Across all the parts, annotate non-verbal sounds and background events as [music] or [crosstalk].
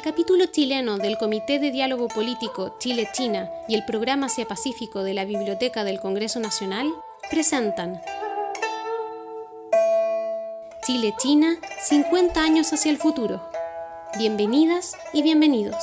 El capítulo chileno del Comité de Diálogo Político Chile-China y el Programa Asia-Pacífico de la Biblioteca del Congreso Nacional presentan Chile-China, 50 años hacia el futuro. Bienvenidas y bienvenidos.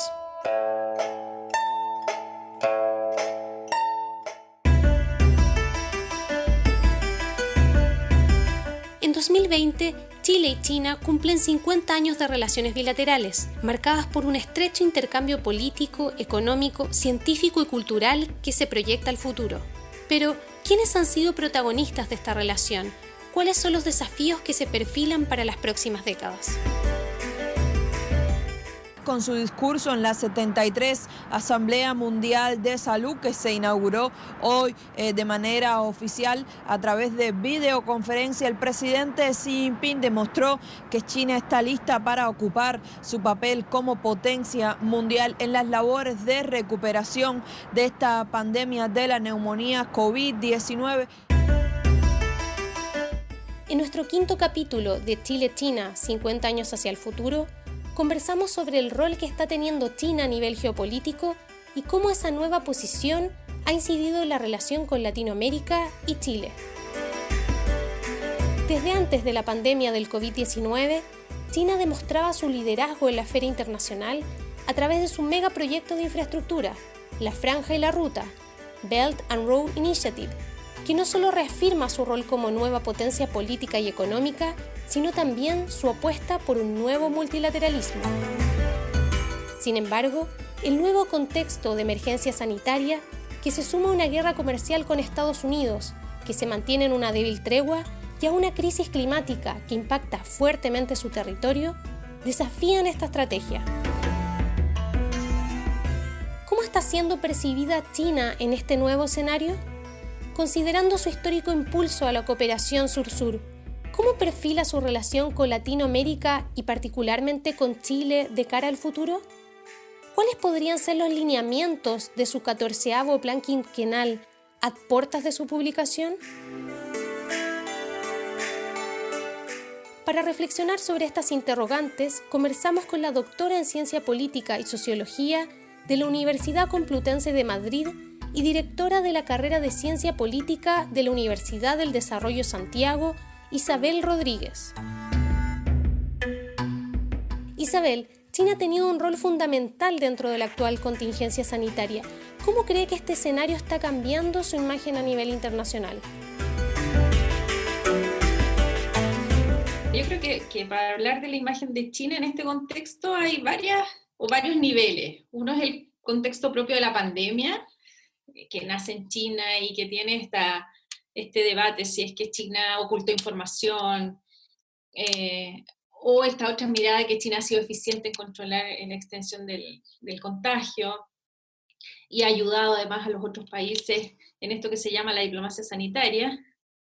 En 2020, Chile y China cumplen 50 años de relaciones bilaterales, marcadas por un estrecho intercambio político, económico, científico y cultural que se proyecta al futuro. Pero, ¿quiénes han sido protagonistas de esta relación? ¿Cuáles son los desafíos que se perfilan para las próximas décadas? Con su discurso en la 73 Asamblea Mundial de Salud que se inauguró hoy eh, de manera oficial a través de videoconferencia. El presidente Xi Jinping demostró que China está lista para ocupar su papel como potencia mundial en las labores de recuperación de esta pandemia de la neumonía COVID-19. En nuestro quinto capítulo de Chile-China, 50 años hacia el futuro, conversamos sobre el rol que está teniendo China a nivel geopolítico y cómo esa nueva posición ha incidido en la relación con Latinoamérica y Chile. Desde antes de la pandemia del COVID-19, China demostraba su liderazgo en la esfera internacional a través de su megaproyecto de infraestructura, la Franja y la Ruta, Belt and Road Initiative, que no solo reafirma su rol como nueva potencia política y económica, sino también su apuesta por un nuevo multilateralismo. Sin embargo, el nuevo contexto de emergencia sanitaria, que se suma a una guerra comercial con Estados Unidos, que se mantiene en una débil tregua, y a una crisis climática que impacta fuertemente su territorio, desafían esta estrategia. ¿Cómo está siendo percibida China en este nuevo escenario? Considerando su histórico impulso a la cooperación sur-sur, ¿Cómo perfila su relación con Latinoamérica y particularmente con Chile de cara al futuro? ¿Cuáles podrían ser los lineamientos de su catorceavo plan quinquenal a puertas de su publicación? Para reflexionar sobre estas interrogantes, conversamos con la doctora en Ciencia Política y Sociología de la Universidad Complutense de Madrid y directora de la carrera de Ciencia Política de la Universidad del Desarrollo Santiago Isabel Rodríguez. Isabel, China ha tenido un rol fundamental dentro de la actual contingencia sanitaria. ¿Cómo cree que este escenario está cambiando su imagen a nivel internacional? Yo creo que, para hablar de la imagen de China en este contexto hay varias o varios niveles. Uno es el contexto propio de la pandemia, que nace en China y que tiene esta este debate si es que China ocultó información, eh, o esta otra mirada que China ha sido eficiente en controlar la extensión del, contagio y ha ayudado además a los otros países en esto que se llama la diplomacia sanitaria.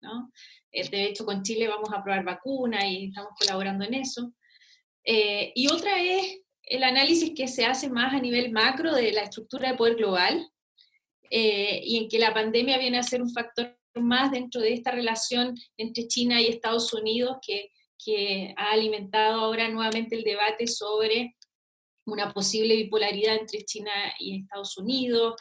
¿no? Eh, de hecho, con Chile vamos a probar vacuna y estamos colaborando en eso. Eh, y otra es el análisis que se hace más a nivel macro de la estructura de poder global, y en que la pandemia viene a ser un factor más dentro de esta relación entre China y Estados Unidos que, ha alimentado ahora nuevamente el debate sobre una posible bipolaridad entre China y Estados Unidos,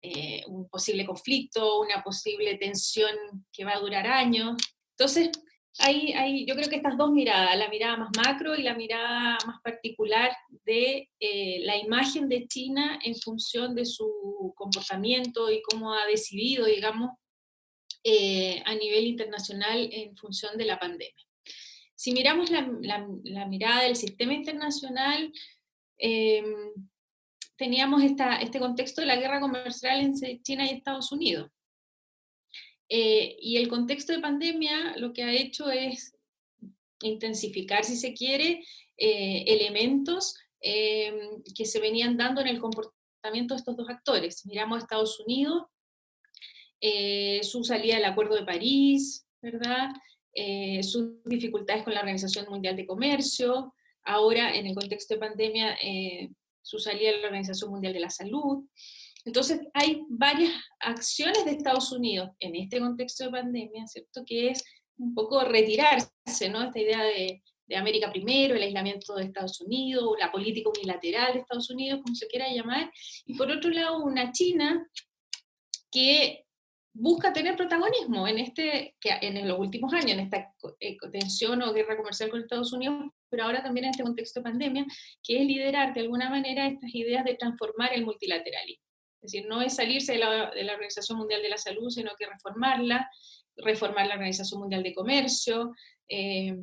eh, un posible conflicto, una posible tensión que va a durar años. Entonces, hay, hay, yo creo que estas dos miradas, la mirada más macro y la mirada más particular de eh, la imagen de China en función de su comportamiento y cómo ha decidido, digamos, eh, a nivel internacional en función de la pandemia. Si miramos la, mirada del sistema internacional, em, teníamos este contexto de la guerra comercial entre China y Estados Unidos. Eh, y el contexto de pandemia lo que ha hecho es intensificar, si se quiere, eh, elementos em, que se venían dando en el comportamiento de estos dos actores. Miramos a Estados Unidos, eh, su salida del Acuerdo de París, ¿verdad? Eh, sus dificultades con la Organización Mundial de Comercio, ahora en el contexto de pandemia, eh, su salida de la Organización Mundial de la Salud. Entonces hay varias acciones de Estados Unidos en este contexto de pandemia, ¿cierto? Que es un poco retirarse, ¿no? Esta idea de, América primero, el aislamiento de Estados Unidos, la política unilateral de Estados Unidos, como se quiera llamar, y por otro lado una China que busca tener protagonismo en este, que en los últimos años, en esta eh, tensión o guerra comercial con Estados Unidos, pero ahora también en este contexto de pandemia, que es liderar de alguna manera estas ideas de transformar el multilateralismo. Es decir, no es salirse de la, Organización Mundial de la Salud, sino que reformarla, reformar la Organización Mundial de Comercio, eh,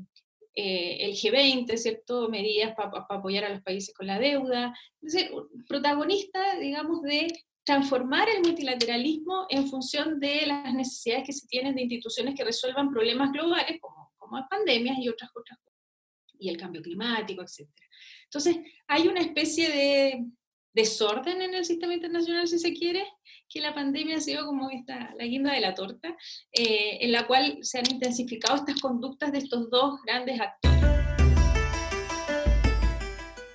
eh, el G20, ¿cierto? Medidas para apoyar a los países con la deuda. Es decir, protagonista, digamos, de transformar el multilateralismo en función de las necesidades que se tienen de instituciones que resuelvan problemas globales, como, como pandemias y otras, otras cosas, y el cambio climático, etc. Entonces, hay una especie de desorden en el sistema internacional, si se quiere, que la pandemia ha sido como esta, la guinda de la torta, eh, en la cual se han intensificado estas conductas de estos dos grandes actores.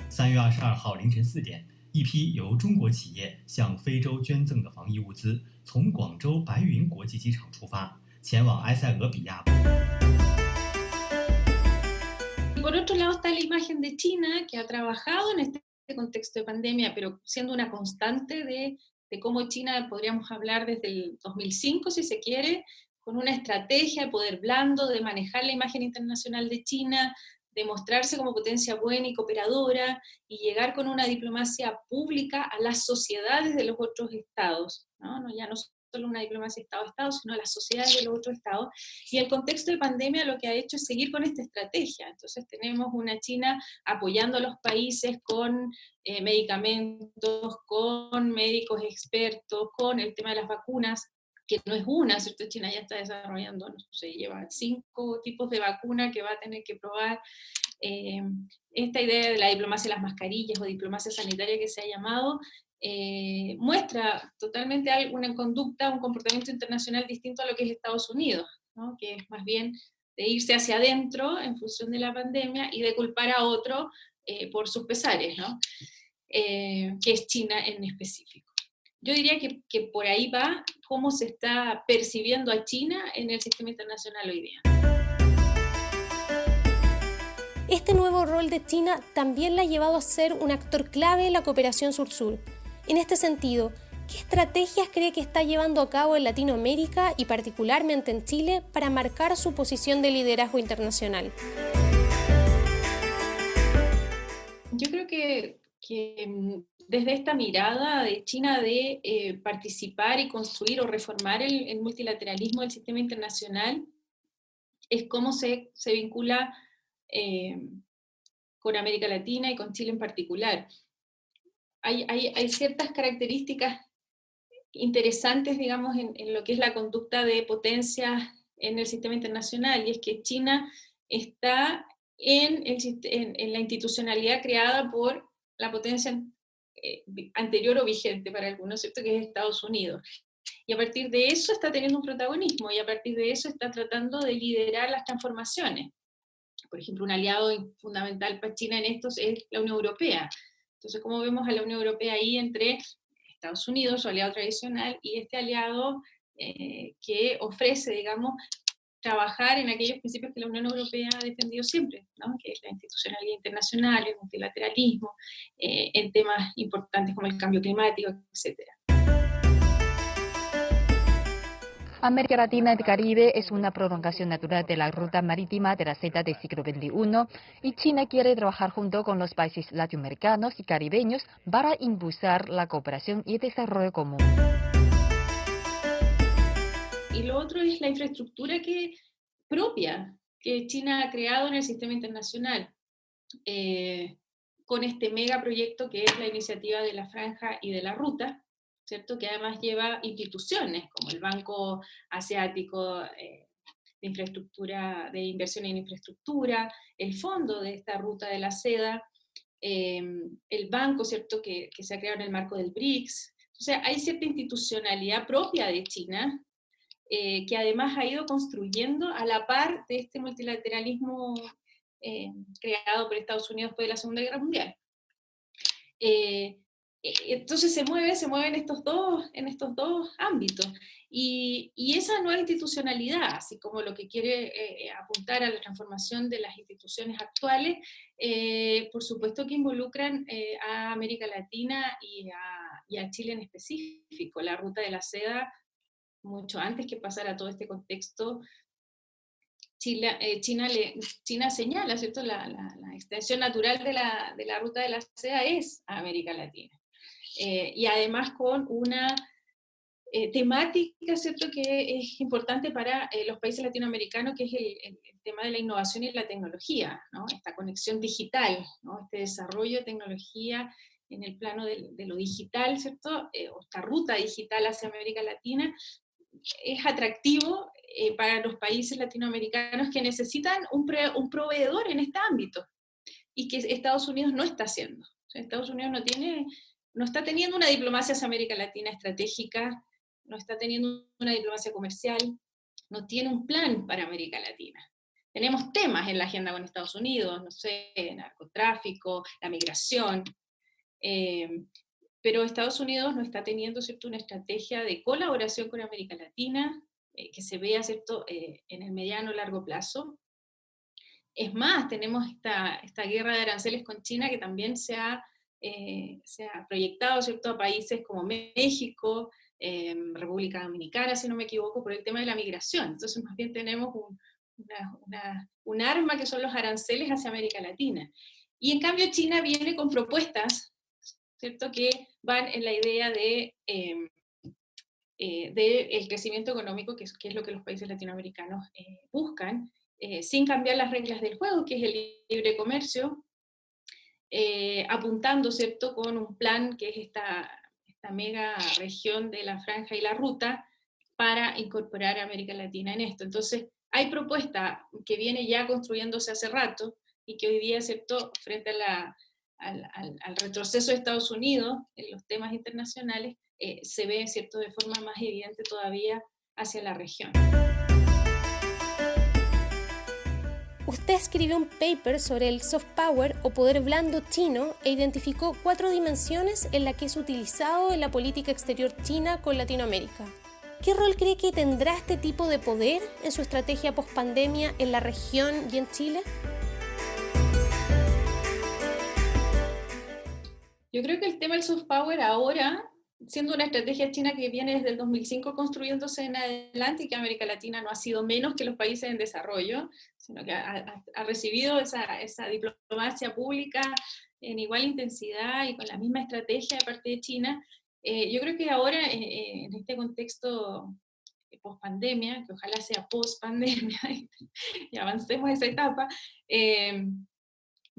三月二十二号凌晨四点，一批由中国企业向非洲捐赠的防疫物资从广州白云国际机场出发，前往埃塞俄比亚。Por otro lado está la imagen de China, que ha trabajado en este contexto de pandemia, pero siendo una constante de, cómo China, podríamos hablar desde el 2005, si se quiere, con una estrategia de poder blando, de manejar la imagen internacional de China, de mostrarse como potencia buena y cooperadora, y llegar con una diplomacia pública a las sociedades de los otros estados, ya no solo una diplomacia Estado a Estado, sino las sociedades de los otros estados. Y el contexto de pandemia lo que ha hecho es seguir con esta estrategia. Entonces tenemos una China apoyando a los países con eh, medicamentos, con médicos expertos, con el tema de las vacunas, que no es una, ¿cierto? China ya está desarrollando, no sé, lleva cinco tipos de vacuna que va a tener que probar. Eh, esta idea de la diplomacia de las mascarillas o diplomacia sanitaria que se ha llamado, eh, muestra totalmente una conducta, un comportamiento internacional distinto a lo que es Estados Unidos, que es más bien de irse hacia adentro en función de la pandemia y de culpar a otro eh, por sus pesares, eh, que es China en específico. Yo diría que, que por ahí va cómo se está percibiendo a China en el sistema internacional hoy día. Este nuevo rol de China también la ha llevado a ser un actor clave en la cooperación sur-sur, en este sentido, ¿qué estrategias cree que está llevando a cabo en Latinoamérica y particularmente en Chile para marcar su posición de liderazgo internacional? Yo creo que, mm, desde esta mirada de China de eh, participar y construir o reformar el, multilateralismo del sistema internacional, es cómo se, vincula eh, con América Latina y con Chile en particular hay, ciertas características interesantes, digamos, en, lo que es la conducta de potencia en el sistema internacional, y es que China está en, la institucionalidad creada por la potencia eh, anterior o vigente para algunos, ¿cierto? que es Estados Unidos. Y a partir de eso está teniendo un protagonismo, y a partir de eso está tratando de liderar las transformaciones. Por ejemplo, un aliado fundamental para China en esto es la Unión Europea. Entonces, ¿cómo vemos a la Unión Europea ahí entre Estados Unidos, su aliado tradicional, y este aliado eh, que ofrece, digamos, trabajar en aquellos principios que la Unión Europea ha defendido siempre, ¿no? que es la institucionalidad internacional, el multilateralismo, eh, en temas importantes como el cambio climático, etcétera. América Latina y el Caribe es una prolongación natural de la ruta marítima de la Z del siglo XXI y China quiere trabajar junto con los países latinoamericanos y caribeños para impulsar la cooperación y el desarrollo común. Y lo otro es la infraestructura que, propia que China ha creado en el sistema internacional. Eh, con este megaproyecto que es la iniciativa de la franja y de la ruta, ¿cierto? que además lleva instituciones como el Banco Asiático eh, de Infraestructura, de Inversión en Infraestructura, el fondo de esta ruta de la seda, em, el banco ¿cierto? Que, que, se ha creado en el marco del BRICS. Sea, hay cierta institucionalidad propia de China eh, que además ha ido construyendo a la par de este multilateralismo eh, creado por Estados Unidos después de la Segunda Guerra Mundial. eh, entonces se mueve, se mueve en estos dos, en estos dos ámbitos. Y, esa nueva institucionalidad, así como lo que quiere eh, apuntar a la transformación de las instituciones actuales, eh, por supuesto que involucran a América Latina y a, Chile en específico. La ruta de la seda, mucho antes que pasara todo este contexto, China, China, señala, ¿cierto? La, extensión natural de la, de la, ruta de la seda es América Latina. Eh, y además con una eh, temática, ¿cierto?, que es importante para eh, los países latinoamericanos, que es el, tema de la innovación y la tecnología, ¿no? esta conexión digital, ¿no? este desarrollo de tecnología en el plano de, lo digital, ¿cierto?, o esta ruta digital hacia América Latina, es atractivo para los países latinoamericanos que necesitan un, un proveedor en este ámbito, y que Estados Unidos no está haciendo. Estados Unidos no tiene no está teniendo una diplomacia hacia América Latina estratégica, no está teniendo una diplomacia comercial, no tiene un plan para América Latina. Tenemos temas en la agenda con Estados Unidos, no sé, narcotráfico, la migración, eh, pero Estados Unidos no está teniendo ¿cierto? una estrategia de colaboración con América Latina eh, que se vea ¿cierto? Eh, en el mediano o largo plazo. Es más, tenemos esta, esta guerra de aranceles con China que también se ha eh, se ha proyectado ¿cierto? a países como México, eh, República Dominicana, si no me equivoco, por el tema de la migración. Entonces más bien tenemos un, arma que son los aranceles hacia América Latina. Y en cambio China viene con propuestas, ¿cierto? Que van en la idea de... Eh, eh el crecimiento económico, que es, que es, lo que los países latinoamericanos buscan, sin cambiar las reglas del juego, que es el libre comercio, eh, apuntando, ¿cierto?, con un plan que es esta, esta mega región de la franja y la ruta para incorporar a América Latina en esto. Entonces, hay propuesta que viene ya construyéndose hace rato y que hoy día, ¿cierto?, frente a la, al, retroceso de Estados Unidos en los temas internacionales, eh, se ve, ¿cierto?, de forma más evidente todavía hacia la región. Usted escribió un paper sobre el soft power o poder blando chino e identificó cuatro dimensiones en las que es utilizado en la política exterior china con Latinoamérica. ¿Qué rol cree que tendrá este tipo de poder en su estrategia post-pandemia en la región y en Chile? Yo creo que el tema del soft power ahora siendo una estrategia china que viene desde el 2005 construyéndose en adelante y que América Latina no ha sido menos que los países en desarrollo, sino que ha, recibido esa, esa, diplomacia pública en igual intensidad y con la misma estrategia de parte de China. Eh, yo creo que ahora, eh, eh, en este contexto post-pandemia, que ojalá sea post-pandemia [laughs] y avancemos esa etapa,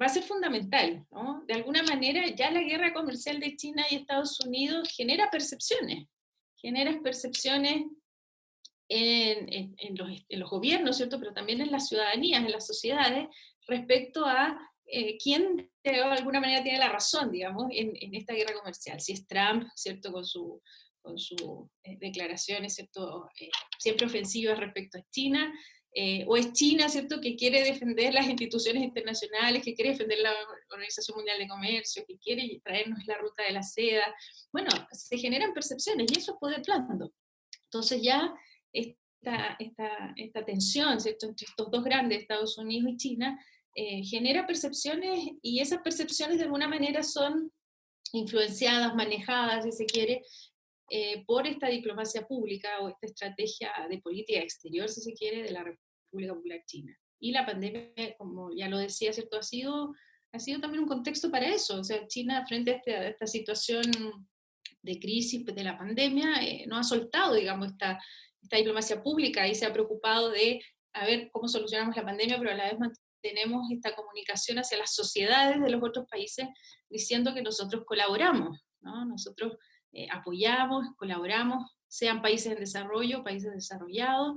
va a ser fundamental. ¿no? De alguna manera ya la guerra comercial de China y Estados Unidos genera percepciones, genera percepciones en, en, los, en, los, gobiernos, ¿cierto? pero también en las ciudadanías, en las sociedades, respecto a eh, quién de alguna manera tiene la razón, digamos, en, esta guerra comercial. Si es Trump, ¿cierto? Con sus con su, eh, declaraciones, ¿cierto? Eh, siempre ofensivas respecto a China, eh, o es China, ¿cierto?, que quiere defender las instituciones internacionales, que quiere defender la Organización Mundial de Comercio, que quiere traernos la ruta de la seda. Bueno, se generan percepciones y eso es poder blando. Entonces ya esta, esta, esta tensión, ¿cierto?, entre estos dos grandes, Estados Unidos y China, eh, genera percepciones y esas percepciones de alguna manera son influenciadas, manejadas, si se quiere, eh, por esta diplomacia pública o esta estrategia de política exterior, si se quiere, de la República Popular China. Y la pandemia, como ya lo decía, ¿cierto? Ha sido, ha sido también un contexto para eso. O sea, China frente a, este, esta situación de crisis de la pandemia, eh, no ha soltado, digamos, esta, esta diplomacia pública y se ha preocupado de a ver cómo solucionamos la pandemia, pero a la vez mantenemos esta comunicación hacia las sociedades de los otros países diciendo que nosotros colaboramos, ¿no? Nosotros eh, apoyamos, colaboramos, sean países en desarrollo, países desarrollados,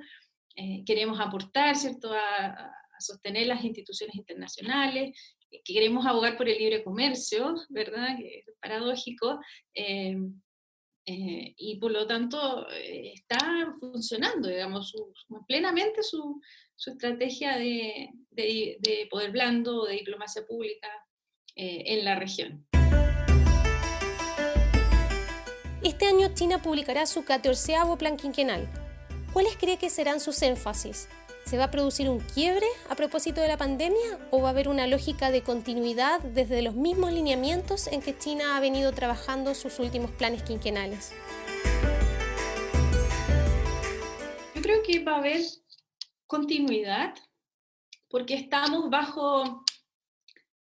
eh, queremos aportar, ¿cierto?, a, sostener las instituciones internacionales, eh, queremos abogar por el libre comercio, ¿verdad?, que es paradójico, y por lo tanto está funcionando, digamos, plenamente su, su estrategia de, de, de, poder blando, de diplomacia pública en la región. Este año China publicará su catorceavo plan quinquenal. ¿Cuáles cree que serán sus énfasis? ¿Se va a producir un quiebre a propósito de la pandemia o va a haber una lógica de continuidad desde los mismos lineamientos en que China ha venido trabajando sus últimos planes quinquenales? Yo creo que va a haber continuidad porque estamos bajo,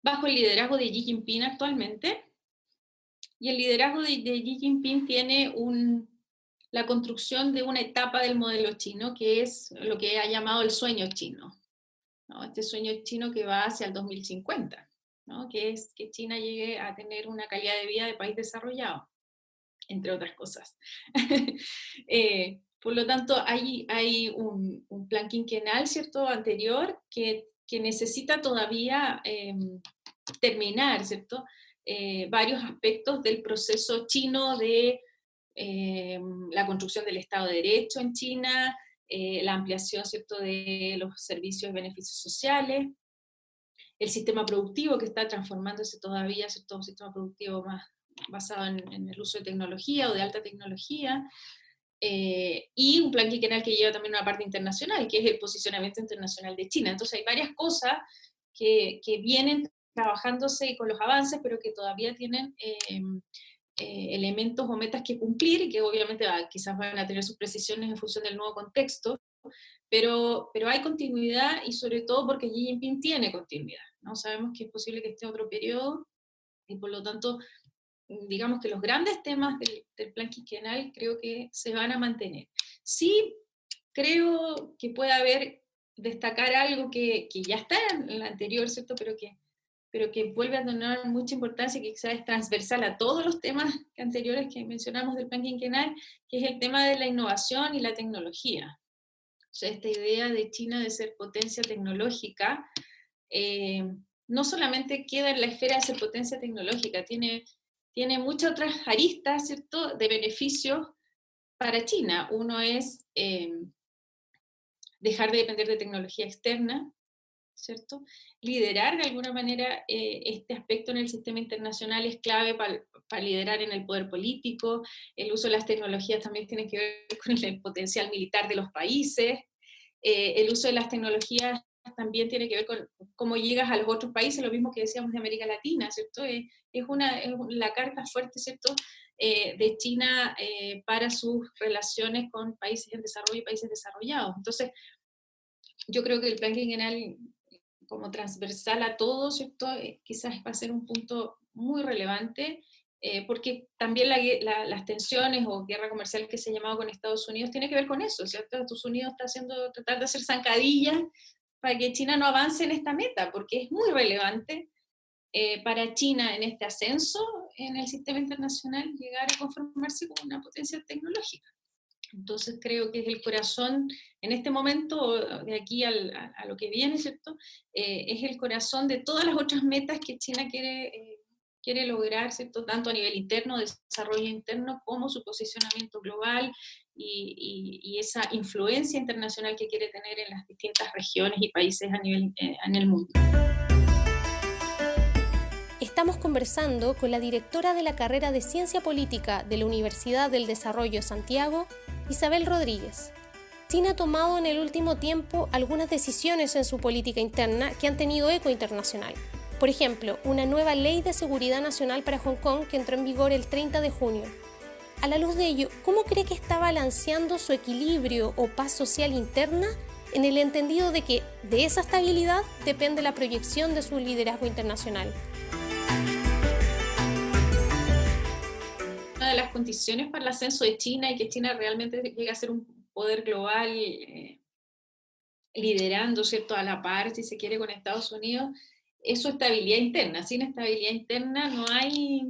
bajo el liderazgo de Xi Jinping actualmente y el liderazgo de, de Xi Jinping tiene un, la construcción de una etapa del modelo chino, que es lo que ha llamado el sueño chino. Este sueño chino que va hacia el 2050, ¿no? que es que China llegue a tener una calidad de vida de país desarrollado, entre otras cosas. [laughs] eh, por lo tanto, hay, hay un, plan quinquenal, ¿cierto?, anterior, que, que necesita todavía eh, terminar, ¿cierto?, eh, varios aspectos del proceso chino de eh, la construcción del Estado de Derecho en China, eh, la ampliación ¿cierto? de los servicios y beneficios sociales, el sistema productivo que está transformándose todavía, ¿cierto? un sistema productivo más basado en, en, el uso de tecnología o de alta tecnología, eh, y un plan quinquenal que lleva también una parte internacional, que es el posicionamiento internacional de China. Entonces hay varias cosas que, que vienen trabajándose con los avances, pero que todavía tienen eh, elementos o metas que cumplir que obviamente va, quizás van a tener sus precisiones en función del nuevo contexto, pero, pero hay continuidad y sobre todo porque Xi Jinping tiene continuidad. ¿no? Sabemos que es posible que esté otro periodo y por lo tanto, digamos que los grandes temas del, del plan quinquenal creo que se van a mantener. Sí creo que puede haber, destacar algo que, que ya está en el anterior, ¿cierto? Pero que pero que vuelve a tener mucha importancia y que quizás es transversal a todos los temas anteriores que mencionamos del plan quinquenal, que es el tema de la innovación y la tecnología. O sea, esta idea de China de ser potencia tecnológica, eh, no solamente queda en la esfera de ser potencia tecnológica, tiene, tiene muchas otras aristas, ¿cierto?, de beneficios para China. Uno es eh, dejar de depender de tecnología externa, ¿cierto? Liderar de alguna manera eh, este aspecto en el sistema internacional es clave para pa liderar en el poder político, el uso de las tecnologías también tiene que ver con el potencial militar de los países, eh, el uso de las tecnologías también tiene que ver con cómo llegas a los otros países, lo mismo que decíamos de América Latina, ¿cierto? Eh, es, una, es la carta fuerte, ¿cierto?, eh, de China eh, para sus relaciones con países en desarrollo y países desarrollados. Entonces, yo creo que el plan quinquenal como transversal a todos, ¿cierto? Eh, quizás va a ser un punto muy relevante, eh, porque también la, la, las tensiones o guerra comercial que se ha llamado con Estados Unidos tiene que ver con eso, ¿cierto? Estados Unidos está haciendo, tratar de hacer zancadillas para que China no avance en esta meta, porque es muy relevante eh, para China en este ascenso en el sistema internacional llegar a conformarse como una potencia tecnológica. Entonces creo que es el corazón, en este momento, de aquí al, a, lo que viene, ¿cierto? Eh, es el corazón de todas las otras metas que China quiere, eh, quiere lograr, ¿cierto? Tanto a nivel interno, de desarrollo interno, como su posicionamiento global y, esa influencia internacional que quiere tener en las distintas regiones y países a nivel, eh, en el mundo. Estamos conversando con la directora de la carrera de Ciencia Política de la Universidad del Desarrollo Santiago, Isabel Rodríguez. China ha tomado en el último tiempo algunas decisiones en su política interna que han tenido eco internacional. Por ejemplo, una nueva ley de seguridad nacional para Hong Kong que entró en vigor el 30 de junio. A la luz de ello, ¿cómo cree que está balanceando su equilibrio o paz social interna en el entendido de que de esa estabilidad depende la proyección de su liderazgo internacional? De las condiciones para el ascenso de China y que China realmente llegue a ser un poder global eh, liderando, ¿cierto?, a la par, si se quiere, con Estados Unidos, es su estabilidad interna. Sin estabilidad interna no hay,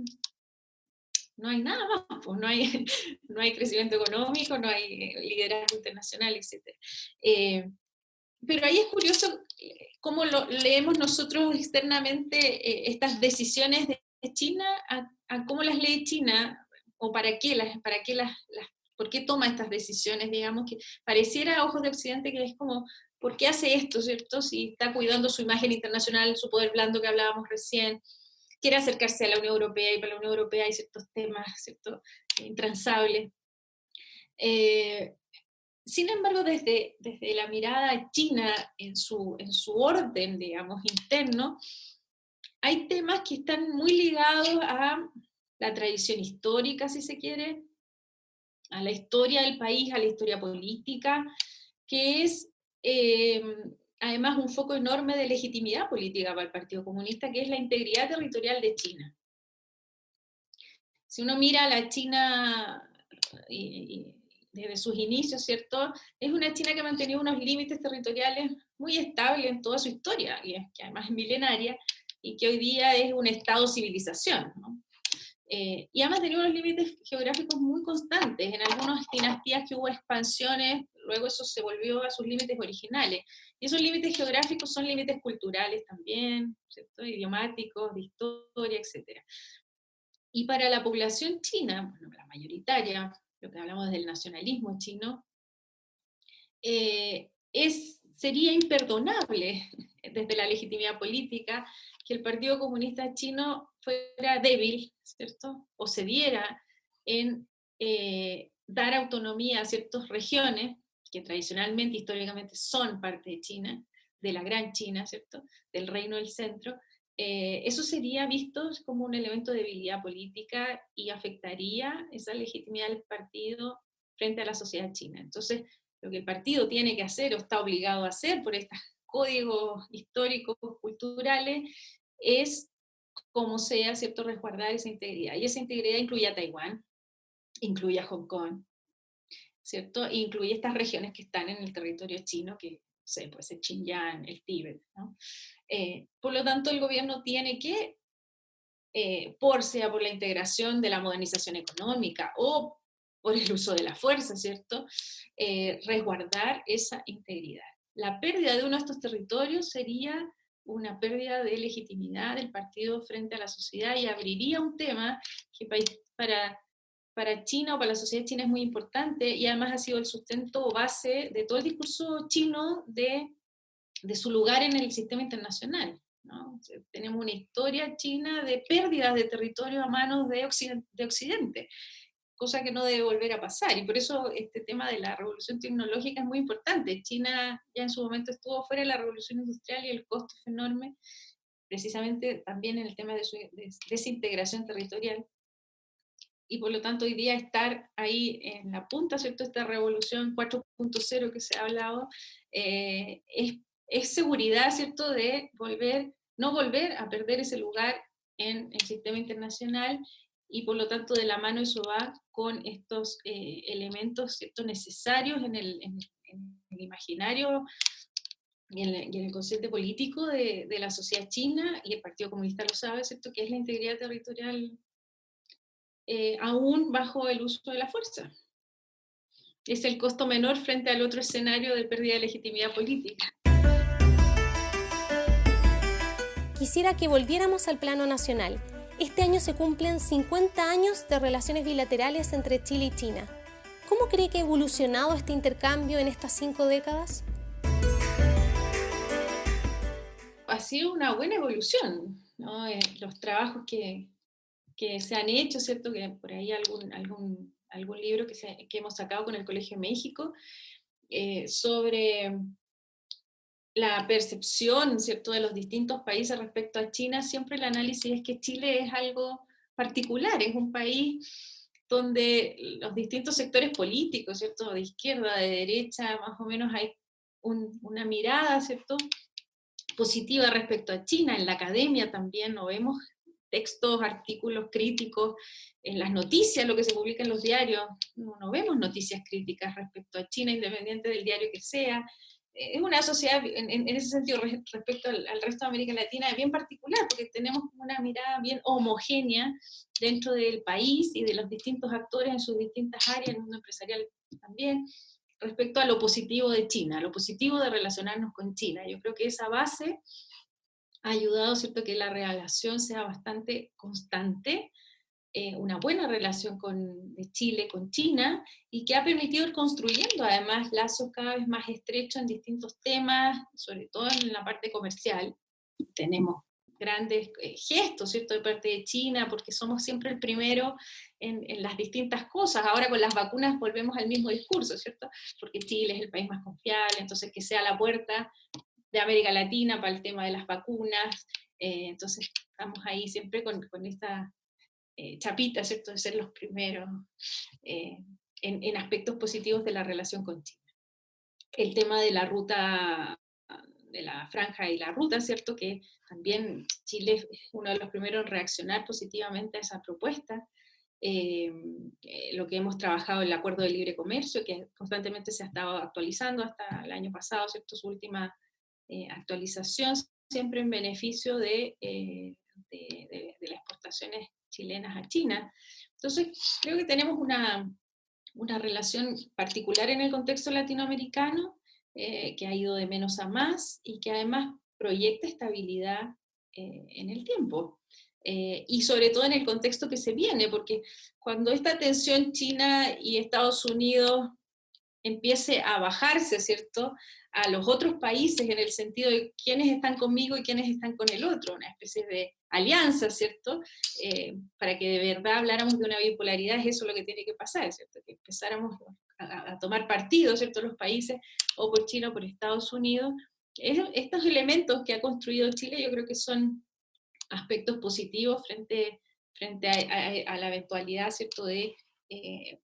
no hay nada más, pues no hay, [laughs] no hay crecimiento económico, no hay eh, liderazgo internacional, etc. Eh, pero ahí es curioso cómo leemos nosotros externamente estas decisiones de China, a, cómo las lee China, o para qué las, para qué las, ¿Por qué toma estas decisiones? Digamos que pareciera a ojos de Occidente que es como, ¿por qué hace esto, cierto? Si está cuidando su imagen internacional, su poder blando que hablábamos recién, quiere acercarse a la Unión Europea y para la Unión Europea hay ciertos temas, ¿cierto? intransable. Eh, sin embargo, desde, desde la mirada china en su, en su orden, digamos, interno, hay temas que están muy ligados a la tradición histórica, si se quiere, a la historia del país, a la historia política, que es eh, además un foco enorme de legitimidad política para el Partido Comunista, que es la integridad territorial de China. Si uno mira a la China desde sus inicios, ¿cierto? Es una China que ha mantenido unos límites territoriales muy estables en toda su historia, y que además es milenaria, y que hoy día es un estado-civilización. ¿no? Eh, y ha mantenido unos límites geográficos muy constantes. En algunas dinastías que hubo expansiones, luego eso se volvió a sus límites originales. Y esos límites geográficos son límites culturales también, ¿cierto? idiomáticos, de historia, etc. Y para la población china, bueno, la mayoritaria, lo que hablamos del nacionalismo chino, eh, es, sería imperdonable [laughs] desde la legitimidad política que el Partido Comunista Chino fuera débil, ¿cierto? O cediera en eh, dar autonomía a ciertas regiones que tradicionalmente, históricamente son parte de China, de la gran China, ¿cierto? Del reino del centro, eh, eso sería visto como un elemento de debilidad política y afectaría esa legitimidad del partido frente a la sociedad china. Entonces, lo que el partido tiene que hacer o está obligado a hacer por estos códigos históricos, culturales, es como sea, ¿cierto?, resguardar esa integridad. Y esa integridad incluye a Taiwán, incluye a Hong Kong, ¿cierto? E incluye estas regiones que están en el territorio chino, que sé, puede ser Xinjiang, el Tíbet. Eh, por lo tanto, el gobierno tiene que, eh, por sea por la integración de la modernización económica o por el uso de la fuerza, ¿cierto?, eh, resguardar esa integridad. La pérdida de uno de estos territorios sería una pérdida de legitimidad del partido frente a la sociedad y abriría un tema que para, para China o para la sociedad china es muy importante y además ha sido el sustento o base de todo el discurso chino de, de su lugar en el sistema internacional. tenemos una historia china de pérdidas de territorio a manos de De Occidente cosa que no debe volver a pasar. Y por eso este tema de la revolución tecnológica es muy importante. China ya en su momento estuvo fuera de la revolución industrial y el costo es enorme, precisamente también en el tema de su desintegración territorial. Y por lo tanto hoy día estar ahí en la punta, ¿cierto? Esta revolución 4.0 que se ha hablado, eh, es, es seguridad, ¿cierto? De volver, no volver a perder ese lugar en el sistema internacional y por lo tanto de la mano eso va con estos eh, elementos ¿cierto? necesarios en el, en, el imaginario y en, el, en, consciente político de, de, la sociedad china, y el Partido Comunista lo sabe, ¿cierto? que es la integridad territorial eh, aún bajo el uso de la fuerza. Es el costo menor frente al otro escenario de pérdida de legitimidad política. Quisiera que volviéramos al plano nacional este año se cumplen 50 años de relaciones bilaterales entre Chile y China. ¿Cómo cree que ha evolucionado este intercambio en estas cinco décadas? Ha sido una buena evolución. Eh, los trabajos que, se han hecho, ¿cierto? Que por ahí algún, algún, libro que, hemos sacado con el Colegio México eh, sobre la percepción ¿cierto? de los distintos países respecto a China, siempre el análisis es que Chile es algo particular, es un país donde los distintos sectores políticos, ¿cierto? de izquierda, de derecha, más o menos hay una mirada ¿cierto? positiva respecto a China, en la academia también no vemos textos, artículos críticos, en las noticias, lo que se publica en los diarios, no, no vemos noticias críticas respecto a China, independiente del diario que sea, es una sociedad, en, ese sentido, respecto al, resto de América Latina, bien particular, porque tenemos una mirada bien homogénea dentro del país y de los distintos actores en sus distintas áreas, en el mundo empresarial también, respecto a lo positivo de China, lo positivo de relacionarnos con China. Yo creo que esa base ha ayudado, ¿cierto?, que la relación sea bastante constante, eh, una buena relación con, de Chile con China y que ha permitido ir construyendo además lazos cada vez más estrechos en distintos temas, sobre todo en la parte comercial. Tenemos grandes eh, gestos, ¿cierto?, de parte de China, porque somos siempre el primero en, en, las distintas cosas. Ahora con las vacunas volvemos al mismo discurso, ¿cierto? Porque Chile es el país más confiable, entonces que sea la puerta de América Latina para el tema de las vacunas. Eh, entonces estamos ahí siempre con, con esta eh, chapita, ¿cierto?, de ser los primeros en, en aspectos positivos de la relación con China. El tema de la ruta de la franja y la ruta, ¿cierto? Que también Chile es uno de los primeros en reaccionar positivamente a esa propuesta. Eh, eh, lo que hemos trabajado en el Acuerdo de Libre Comercio, que constantemente se ha estado actualizando hasta el año pasado, ¿cierto? Su última eh, actualización, siempre en beneficio de, de, de, las exportaciones chilenas a China. Entonces, creo que tenemos una, una relación particular en el contexto latinoamericano, eh, que ha ido de menos a más y que además proyecta estabilidad eh, en el tiempo. Eh, y sobre todo en el contexto que se viene, porque cuando esta tensión China y Estados Unidos empiece a bajarse, ¿cierto?, a los otros países en el sentido de quiénes están conmigo y quiénes están con el otro, una especie de alianza, ¿cierto?, para que de verdad habláramos de una bipolaridad, es eso lo que tiene que pasar, ¿cierto?, que empezáramos a, tomar partido, ¿cierto?, los países, o por China o por Estados Unidos. estos elementos que ha construido Chile yo creo que son aspectos positivos frente, frente a, la eventualidad, ¿cierto?, de eh,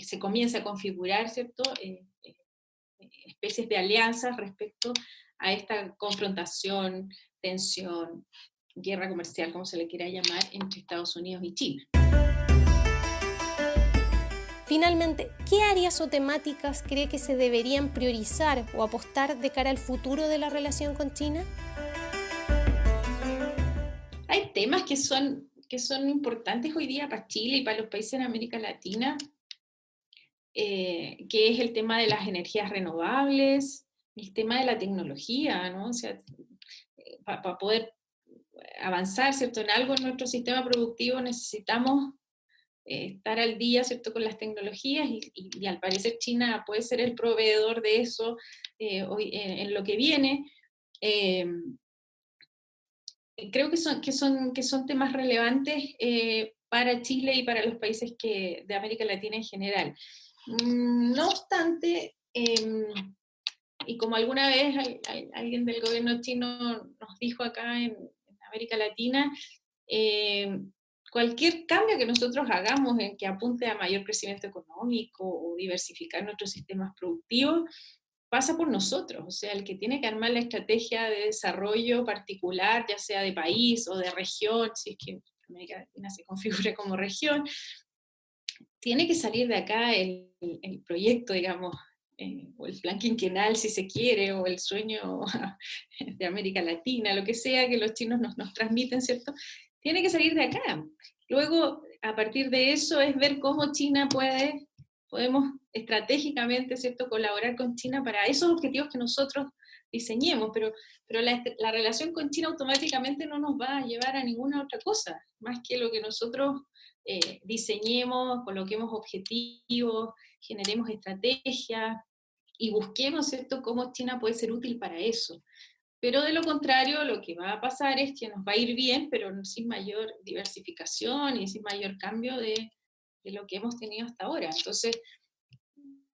que se comience a configurar, ¿cierto?, eh, eh, especies de alianzas respecto a esta confrontación, tensión, guerra comercial, como se le quiera llamar, entre Estados Unidos y China. Finalmente, ¿qué áreas o temáticas cree que se deberían priorizar o apostar de cara al futuro de la relación con China? Hay temas que son, que son importantes hoy día para Chile y para los países en América Latina, eh, que es el tema de las energías renovables, el tema de la tecnología, ¿no? O sea, para poder avanzar ¿cierto? en algo en nuestro sistema productivo necesitamos eh, estar al día ¿cierto? con las tecnologías y, al parecer China puede ser el proveedor de eso eh, hoy, en, lo que viene. Creo que son, que, son, que son temas relevantes eh, para Chile y para los países que, de América Latina en general. Mm, no obstante, em, y como alguna vez alguien del gobierno chino nos dijo acá en, América Latina, em, cualquier cambio que nosotros hagamos en que apunte a mayor crecimiento económico o diversificar nuestros sistemas productivos, pasa por nosotros, o sea, el que tiene que armar la estrategia de desarrollo particular, ya sea de país o de región, si es que América Latina se [laughs] configura como región, tiene que salir de acá el, el proyecto, digamos, eh, o el plan quinquenal si se quiere, o el sueño [laughs] de América Latina, lo que sea que los chinos nos, nos transmiten, ¿cierto? tiene que salir de acá. Luego, a partir de eso, es ver cómo China puede, podemos estratégicamente, ¿cierto?, colaborar con China para esos objetivos que nosotros diseñemos, pero, pero la, la, relación con China automáticamente no nos va a llevar a ninguna otra cosa, más que lo que nosotros eh, diseñemos, coloquemos objetivos, generemos estrategias y busquemos, ¿cierto?, cómo China puede ser útil para eso. Pero de lo contrario, lo que va a pasar es que nos va a ir bien, pero sin mayor diversificación y sin mayor cambio de, de lo que hemos tenido hasta ahora. Entonces,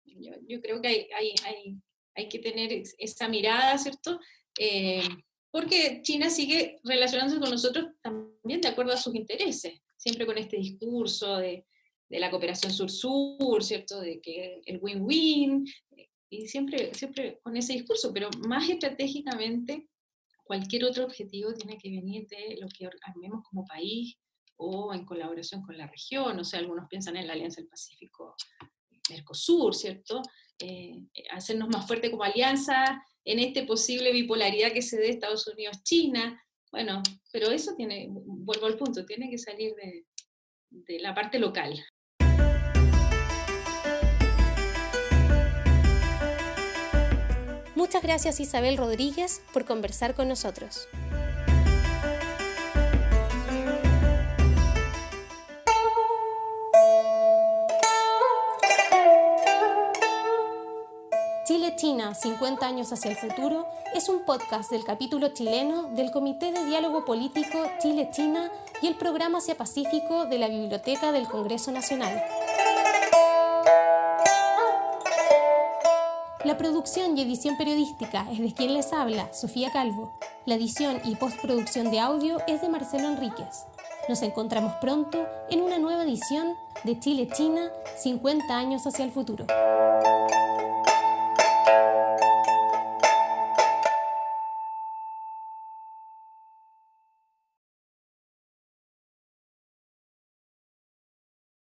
yo, yo creo que hay, hay, hay, hay, que tener esa mirada, ¿cierto? Eh, porque China sigue relacionándose con nosotros también de acuerdo a sus intereses, siempre con este discurso de, la cooperación sur-sur, ¿cierto? De que el win-win, y siempre, siempre con ese discurso, pero más estratégicamente, cualquier otro objetivo tiene que venir de lo que armemos como país o en colaboración con la región, o sea, algunos piensan en la Alianza del Pacífico Mercosur, ¿cierto? Eh, hacernos más fuerte como alianza en esta posible bipolaridad que se dé Estados Unidos-China, bueno, pero eso tiene, vuelvo al punto, tiene que salir de, de la parte local. Muchas gracias Isabel Rodríguez por conversar con nosotros. 50 años hacia el futuro es un podcast del capítulo chileno del Comité de Diálogo Político Chile-China y el Programa Asia Pacífico de la Biblioteca del Congreso Nacional. La producción y edición periodística es de quien les habla, Sofía Calvo. La edición y postproducción de audio es de Marcelo Enríquez. Nos encontramos pronto en una nueva edición de Chile-China 50 años hacia el futuro.